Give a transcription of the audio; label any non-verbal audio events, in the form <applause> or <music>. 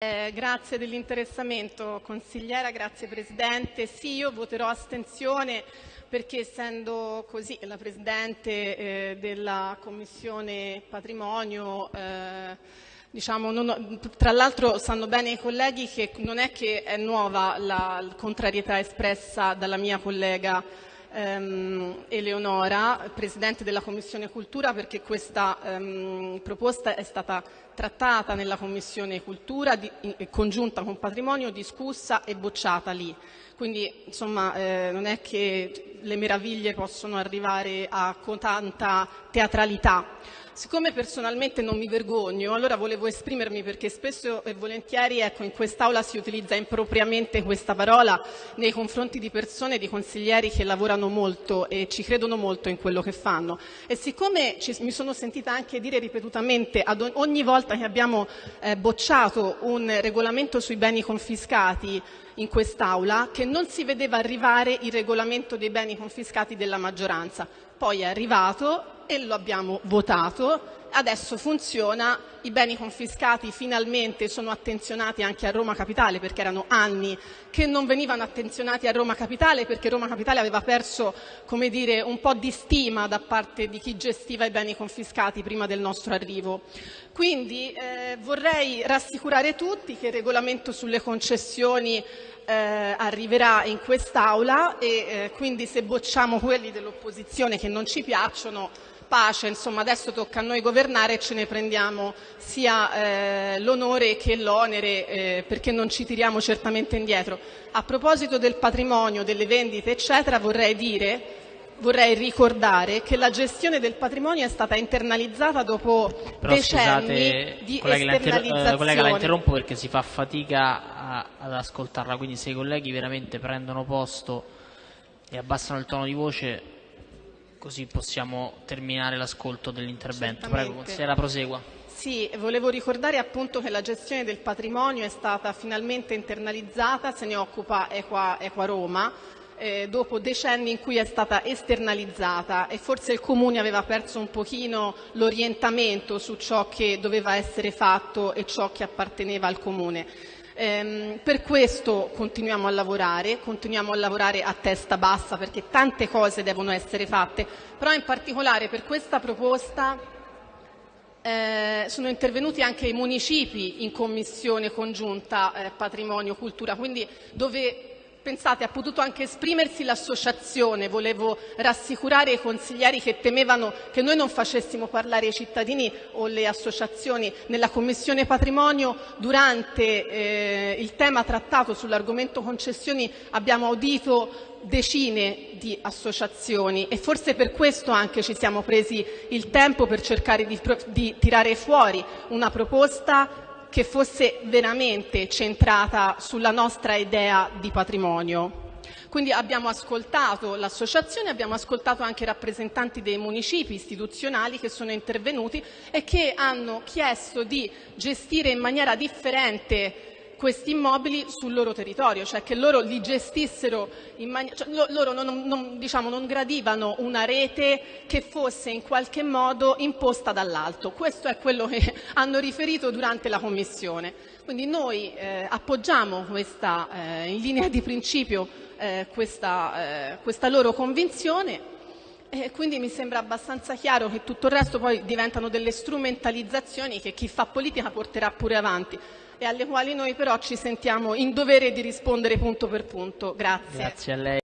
Eh, grazie dell'interessamento, consigliera, grazie Presidente. Sì, io voterò astensione perché essendo così la Presidente eh, della Commissione Patrimonio, eh, diciamo, non, tra l'altro sanno bene i colleghi che non è che è nuova la contrarietà espressa dalla mia collega ehm, Eleonora, Presidente della Commissione Cultura, perché questa ehm, proposta è stata trattata nella Commissione Cultura, di, in, congiunta con Patrimonio, discussa e bocciata lì. Quindi insomma eh, non è che le meraviglie possono arrivare a, tanta teatralità. Siccome personalmente non mi vergogno, allora volevo esprimermi perché spesso e volentieri ecco, in quest'Aula si utilizza impropriamente questa parola nei confronti di persone, di consiglieri che lavorano molto e ci credono molto in quello che fanno. E siccome ci, mi sono sentita anche dire ripetutamente ad ogni volta che abbiamo eh, bocciato un regolamento sui beni confiscati in quest'Aula che non si vedeva arrivare il regolamento dei beni confiscati della maggioranza. Poi è arrivato e lo abbiamo votato. Adesso funziona, i beni confiscati finalmente sono attenzionati anche a Roma Capitale perché erano anni che non venivano attenzionati a Roma Capitale perché Roma Capitale aveva perso come dire, un po' di stima da parte di chi gestiva i beni confiscati prima del nostro arrivo. Quindi eh, vorrei rassicurare tutti che il regolamento sulle concessioni eh, arriverà in quest'Aula e eh, quindi se bocciamo quelli dell'opposizione che non ci piacciono pace, insomma adesso tocca a noi governare e ce ne prendiamo sia eh, l'onore che l'onere eh, perché non ci tiriamo certamente indietro. A proposito del patrimonio, delle vendite eccetera vorrei dire vorrei ricordare che la gestione del patrimonio è stata internalizzata dopo Però decenni scusate, di collega, la inter- esternalizzazione. eh, collega, la interrompo perché si fa fatica a- ad ascoltarla, quindi se i colleghi veramente prendono posto e abbassano il tono di voce, così possiamo terminare l'ascolto dell'intervento. Prego, consigliera, prosegua. Sì, volevo ricordare appunto che la gestione del patrimonio è stata finalmente internalizzata, se ne occupa Equa, Equa Roma, eh, dopo decenni in cui è stata esternalizzata e forse il Comune aveva perso un pochino l'orientamento su ciò che doveva essere fatto e ciò che apparteneva al Comune. Ehm, per questo continuiamo a lavorare, continuiamo a lavorare a testa bassa perché tante cose devono essere fatte, però in particolare per questa proposta eh, sono intervenuti anche i municipi in commissione congiunta eh, patrimonio cultura, quindi dove pensate ha potuto anche esprimersi l'associazione. Volevo rassicurare i consiglieri che temevano che noi non facessimo parlare i cittadini o le associazioni nella commissione patrimonio. Durante eh, il tema trattato sull'argomento concessioni abbiamo udito decine di associazioni e forse per questo anche ci siamo presi il tempo per cercare di, di tirare fuori una proposta che fosse veramente centrata sulla nostra idea di patrimonio. Quindi abbiamo ascoltato l'associazione, abbiamo ascoltato anche i rappresentanti dei municipi istituzionali che sono intervenuti e che hanno chiesto di gestire in maniera differente questi immobili sul loro territorio, cioè che loro li gestissero in maniera, cioè loro non, non, diciamo, non gradivano una rete che fosse in qualche modo imposta dall'alto. Questo è quello che <laughs> hanno riferito durante la Commissione. Quindi noi eh, appoggiamo questa, eh, in linea di principio eh, questa, eh, questa loro convinzione e quindi mi sembra abbastanza chiaro che tutto il resto poi diventano delle strumentalizzazioni che chi fa politica porterà pure avanti e alle quali noi però ci sentiamo in dovere di rispondere punto per punto. Grazie. Grazie.